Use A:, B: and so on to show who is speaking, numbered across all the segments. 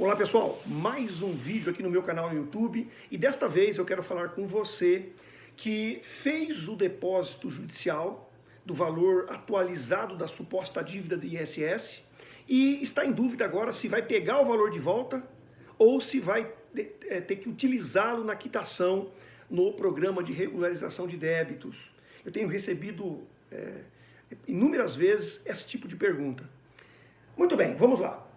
A: Olá pessoal, mais um vídeo aqui no meu canal no YouTube e desta vez eu quero falar com você que fez o depósito judicial do valor atualizado da suposta dívida do ISS e está em dúvida agora se vai pegar o valor de volta ou se vai é, ter que utilizá-lo na quitação no programa de regularização de débitos. Eu tenho recebido é, inúmeras vezes esse tipo de pergunta. Muito bem, vamos lá.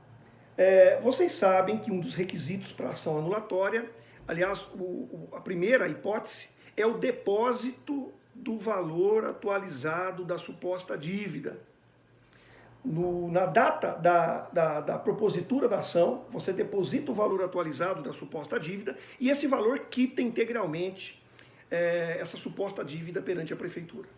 A: É, vocês sabem que um dos requisitos para ação anulatória, aliás, o, o, a primeira hipótese, é o depósito do valor atualizado da suposta dívida. No, na data da, da, da, propositura da ação, você deposita o valor atualizado da suposta dívida e esse valor quita integralmente é, essa suposta dívida perante a prefeitura.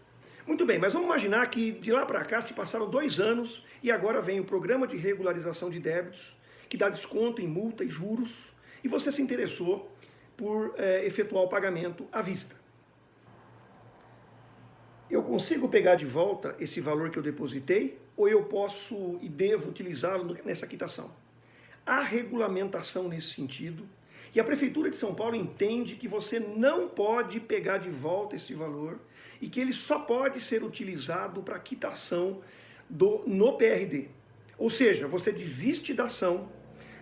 A: Muito bem, mas vamos imaginar que de lá para cá se passaram dois anos e agora vem o programa de regularização de débitos, que dá desconto em multa e juros, e você se interessou por é, efetuar o pagamento à vista. Eu consigo pegar de volta esse valor que eu depositei ou eu posso e devo utilizá-lo nessa quitação? Há regulamentação nesse sentido e a Prefeitura de São Paulo entende que você não pode pegar de volta esse valor e que ele só pode ser utilizado para quitação do, no PRD. Ou seja, você desiste da ação,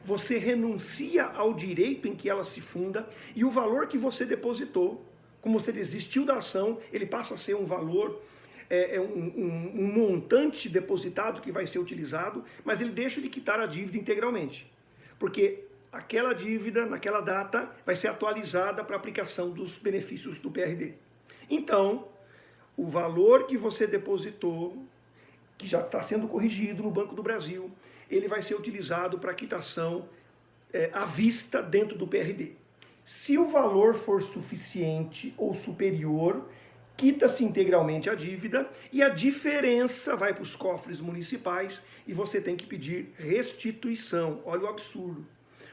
A: você renuncia ao direito em que ela se funda e o valor que você depositou, como você desistiu da ação, ele passa a ser um valor, é, é um, um, um montante depositado que vai ser utilizado, mas ele deixa de quitar a dívida integralmente. Porque aquela dívida, naquela data, vai ser atualizada para aplicação dos benefícios do PRD. Então, o valor que você depositou, que já está sendo corrigido no Banco do Brasil, ele vai ser utilizado para quitação é, à vista dentro do PRD. Se o valor for suficiente ou superior, quita-se integralmente a dívida e a diferença vai para os cofres municipais e você tem que pedir restituição. Olha o absurdo.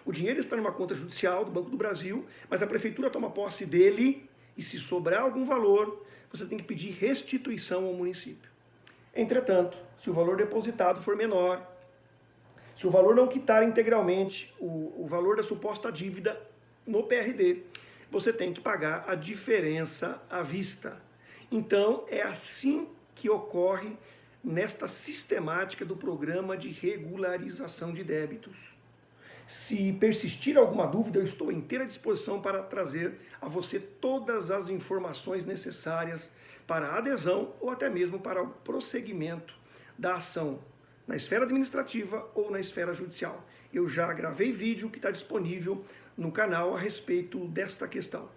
A: O dinheiro está numa conta judicial do Banco do Brasil, mas a prefeitura toma posse dele e se sobrar algum valor, você tem que pedir restituição ao município. Entretanto, se o valor depositado for menor, se o valor não quitar integralmente o, o valor da suposta dívida no PRD, você tem que pagar a diferença à vista. Então, é assim que ocorre nesta sistemática do programa de regularização de débitos. Se persistir alguma dúvida, eu estou inteira disposição para trazer a você todas as informações necessárias para a adesão ou até mesmo para o prosseguimento da ação na esfera administrativa ou na esfera judicial. Eu já gravei vídeo que está disponível no canal a respeito desta questão.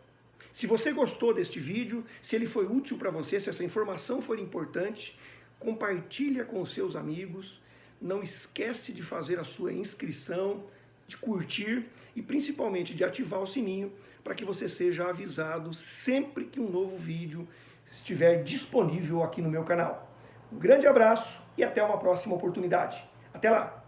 A: Se você gostou deste vídeo, se ele foi útil para você, se essa informação for importante, compartilha com seus amigos, não esquece de fazer a sua inscrição, de curtir e principalmente de ativar o sininho para que você seja avisado sempre que um novo vídeo estiver disponível aqui no meu canal. Um grande abraço e até uma próxima oportunidade. Até lá!